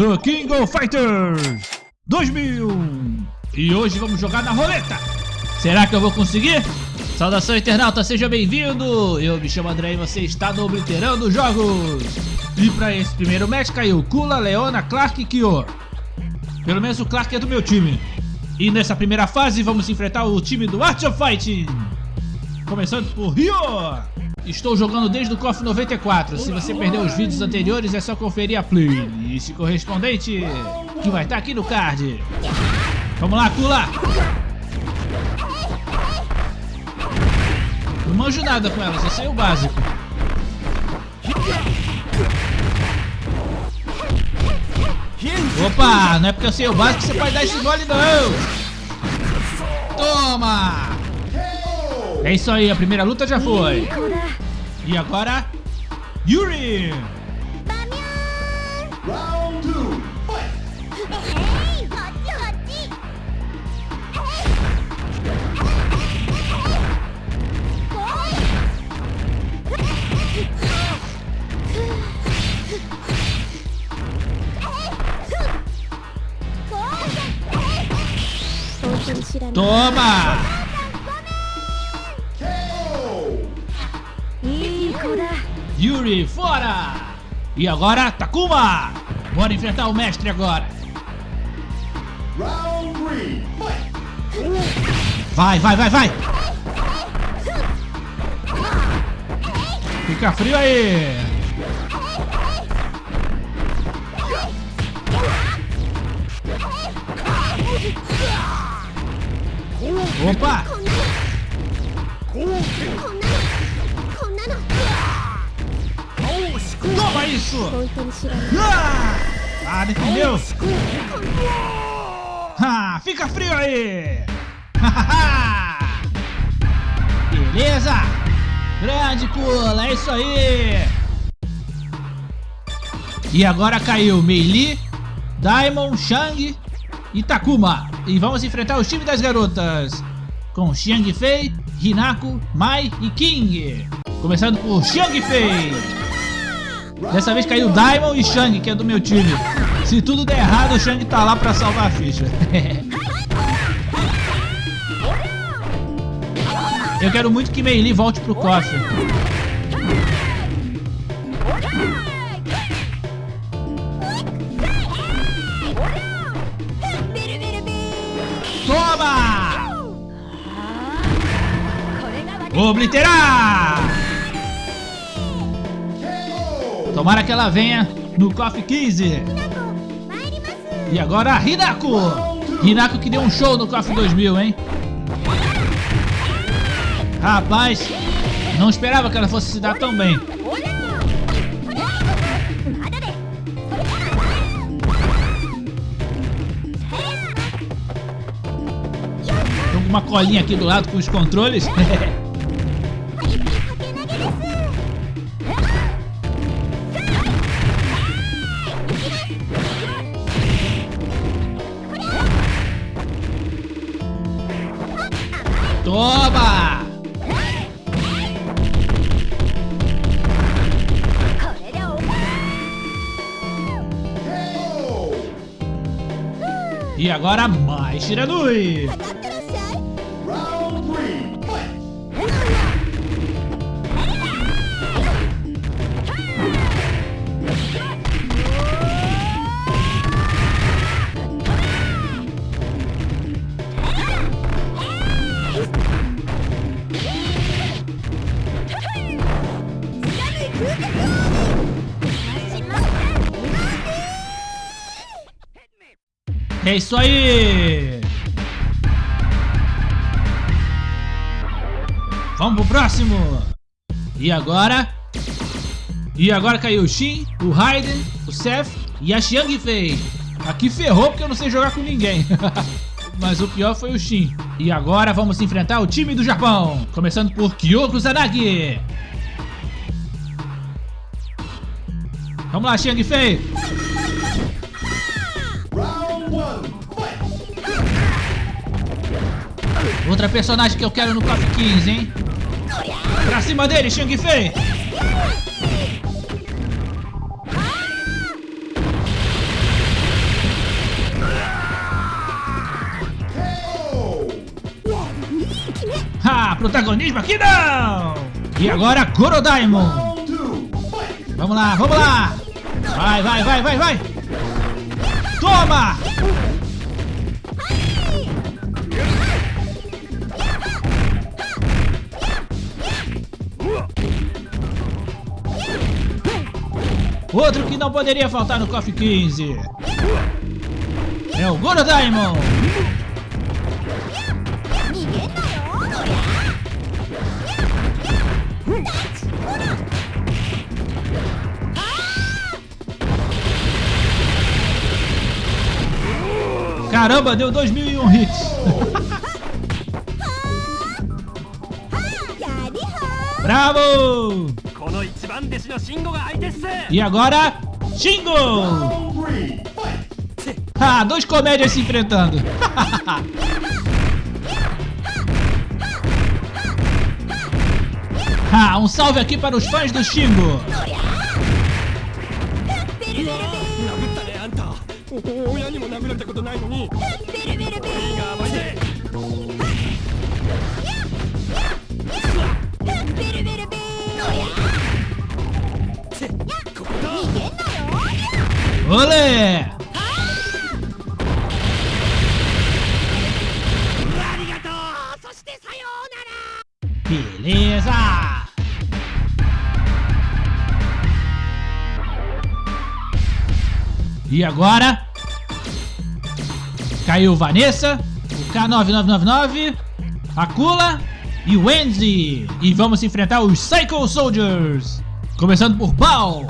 do King of Fighters 2000. E hoje vamos jogar na roleta. Será que eu vou conseguir? Saudação internauta, seja bem-vindo! Eu me chamo André e você está no Obliterando Jogos! E para esse primeiro match caiu Kula, Leona, Clark e Kyo. Pelo menos o Clark é do meu time. E nessa primeira fase vamos enfrentar o time do Art of Fighting. Começando por Ryo. Estou jogando desde o KOF 94. Se você perdeu os vídeos anteriores é só conferir a playlist correspondente que vai estar aqui no card. Vamos lá, Kula. Não manjo nada com ela, só sei o básico. Opa, não é porque eu sei o básico que você pode dar esse gole não! Toma! É isso aí, a primeira luta já foi. E agora, Yuri! E agora, Takuma! Bora enfrentar o mestre agora. Round! Vai, vai, vai, vai! Fica frio aí! Opa! Toma isso! Ah, ah defendeu! Ah, fica frio aí! Beleza! Grande pula, é isso aí! E agora caiu Meili, Daimon, Shang e Takuma. E vamos enfrentar os times das garotas. Com Xiang Fei, Hinako, Mai e King. Começando por Xiang Fei. Dessa vez caiu Daimon e Shang, que é do meu time. Se tudo der errado, o Shang tá lá pra salvar a ficha. Eu quero muito que Meili volte pro cofre. Toma! Obliterar! Tomara que ela venha no KOF 15. E agora Hinako! Hinako que deu um show no KOF 2000, hein? Rapaz, não esperava que ela fosse se dar tão bem. Com uma colinha aqui do lado com os controles. agora mais Shiranui! É isso aí! Vamos pro próximo! E agora? E agora caiu o Shin, o Raiden, o Seth e a Xiang Fei. Aqui ferrou porque eu não sei jogar com ninguém. Mas o pior foi o Shin. E agora vamos enfrentar o time do Japão. Começando por Kyoko Zanagi. Vamos lá, Xiang Fei. Outra personagem que eu quero no top 15, hein? Pra cima dele, Shang Fei! Ha! Protagonismo aqui não! E agora Gorodaimon! Vamos lá, vamos lá! Vai, vai, vai, vai, vai! Toma! Outro que não poderia faltar no KOF 15 é o Goro Daimon. Caramba, deu 2001 hits. Bravo! E agora, Shingo! Ah, dois comédias se enfrentando. ah, um salve aqui para os fãs do Shingo. Olé! Beleza! E agora? Caiu Vanessa, o K9999, Akula e Wendy. E vamos enfrentar os Psycho Soldiers. Começando por Paul.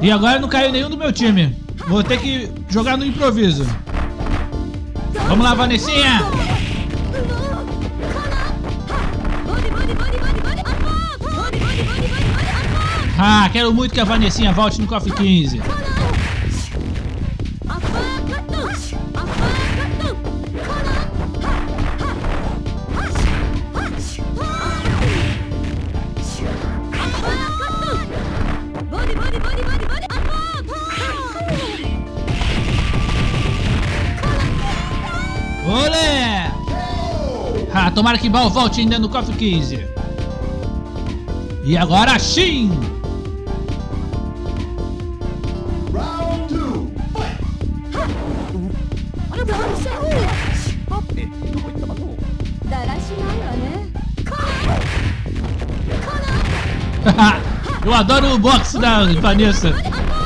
E agora não caiu nenhum do meu time. Vou ter que jogar no improviso. Vamos lá, Vanessinha! Ah, quero muito que a Vanessinha volte no Coffee 15. tomara que Bal volte ainda no cofre 15. E agora Shin! Eu adoro o boxe da Vanessa,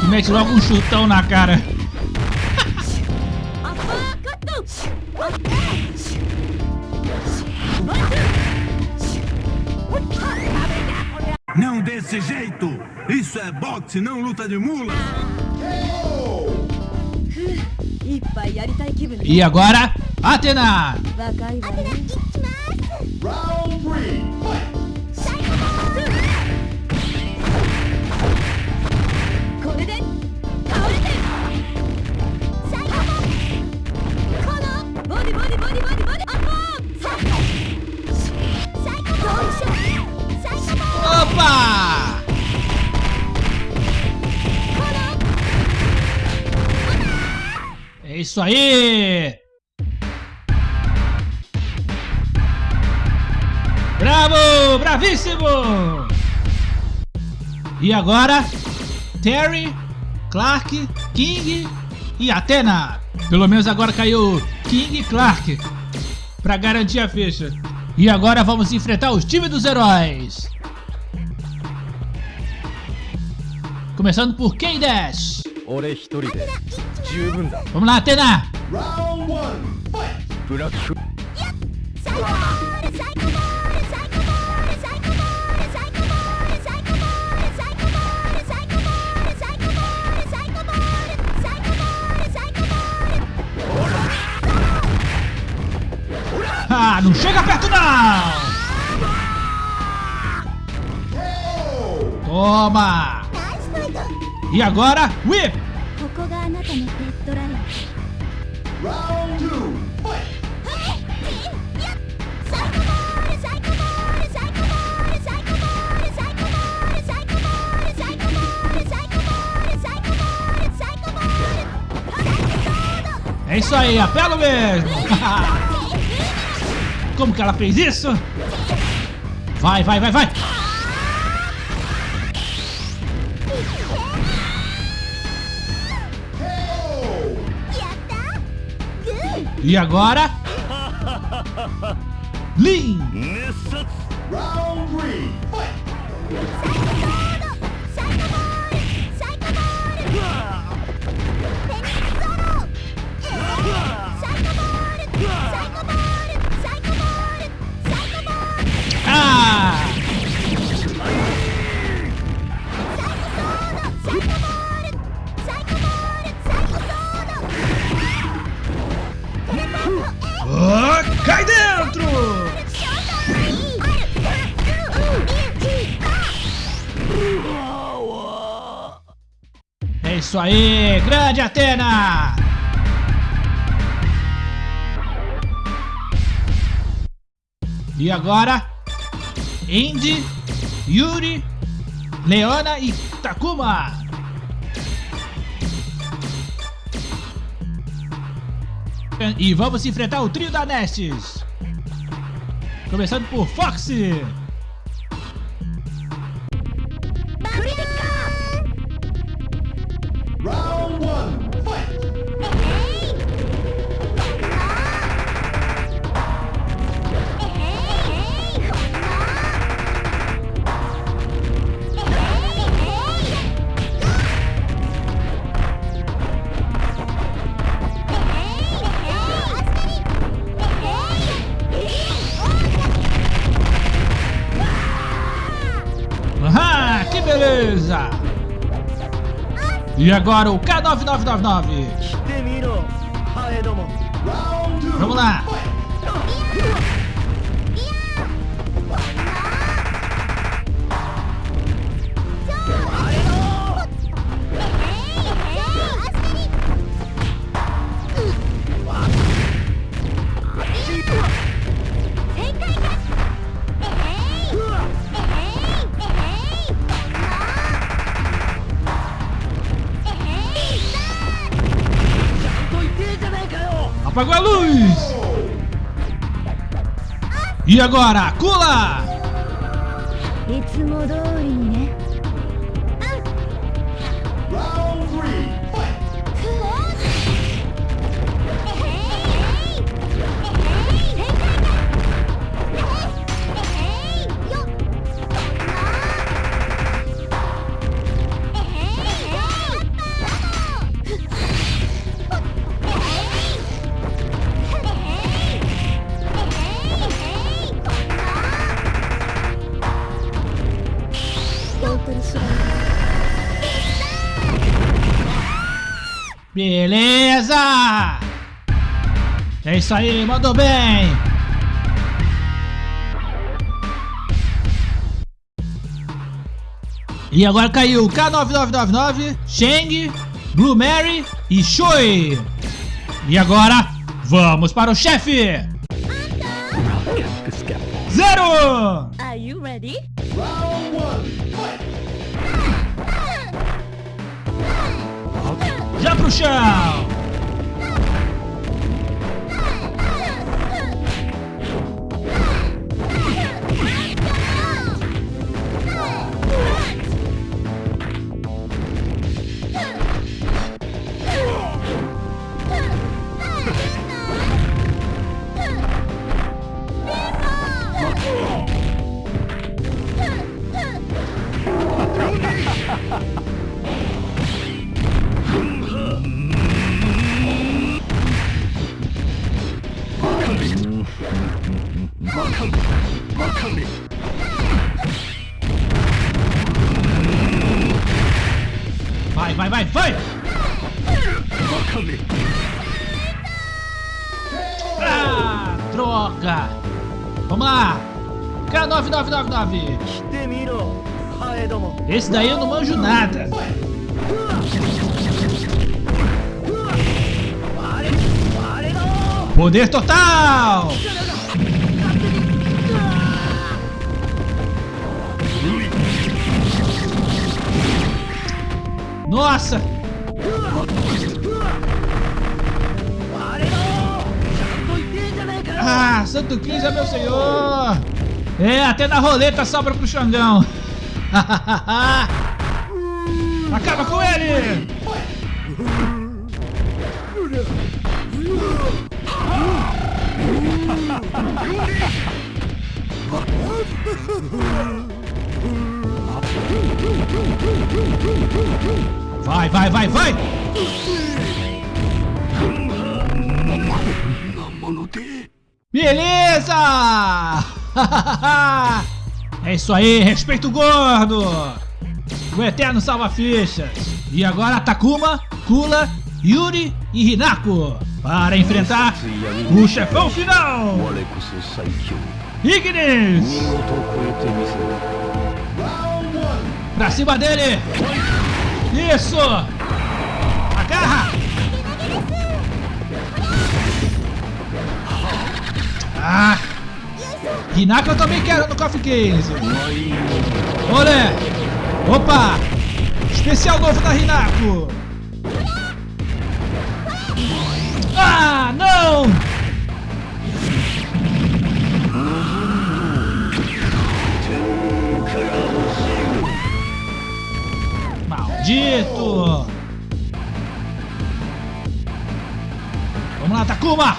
que mete logo um chutão na cara. Não desse jeito! Isso é boxe, não luta de mula! E agora, Atena! Round 3, fight! isso aí! Bravo! Bravíssimo! E agora, Terry, Clark, King e Athena. Pelo menos agora caiu King e Clark para garantir a ficha. E agora vamos enfrentar os times dos heróis. Começando por Ken Dash. 俺一人で。十分だお前何やってんな。ブラックあ。あ、não chega perto não! Toma! E agora, whip! Round two! É isso aí, apelo mesmo! Como que ela fez isso? Vai, vai, vai, vai! E agora? Lin. Round three. Fight. Cai dentro! É isso aí, grande Atena! E agora, Indy, Yuri, Leona e Takuma. E vamos enfrentar o trio da Nestes. Começando por Foxy. agora o K9999. Vamos lá. E agora, Kula! Né? Ah! Round 3 Beleza! É isso aí, mandou bem! E agora caiu K9999, Sheng, Blue Mary e Shui. E agora, vamos para o chefe! Zero! Are you ready? Já pro chão! Vai, vai, vai, vai! Ah, droga! Vamos lá! K9999! Esse daí eu não manjo nada! Poder total! Nossa! あれ Santo 15 é meu senhor! É, até na roleta sobra pro Xangão! Acaba com ele! Vai, vai, vai, vai! Beleza! é isso aí, respeito gordo! O Eterno salva fichas! E agora Takuma, Kula, Yuri e Hinako para enfrentar o chefão final! Ignis! Pra cima dele! Isso! Agarra! Ah! Hinako eu também quero no Coffee Case! Olé! Opa! Especial novo da Hinako! Ah, não! Maldito! Vamos lá, Takuma!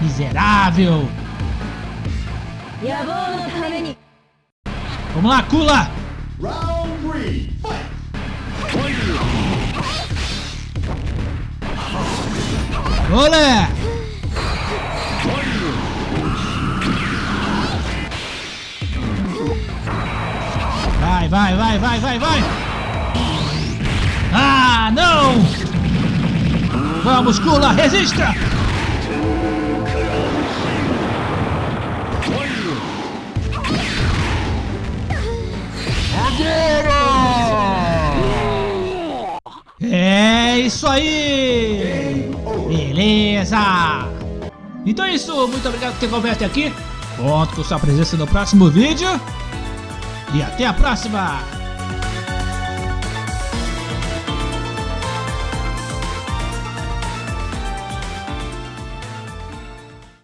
Miserável! Vamos lá, Kula! Olé! Vai, vai, vai, vai, vai, vai! Ah, não! Vamos, Kula, resista! É isso aí! Beleza! Então é isso, muito obrigado por ter até aqui. Conto com sua presença no próximo vídeo. E até a próxima!